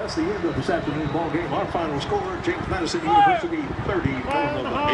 That's the end of this afternoon ball game. Our final score, James Madison University 30, Villanova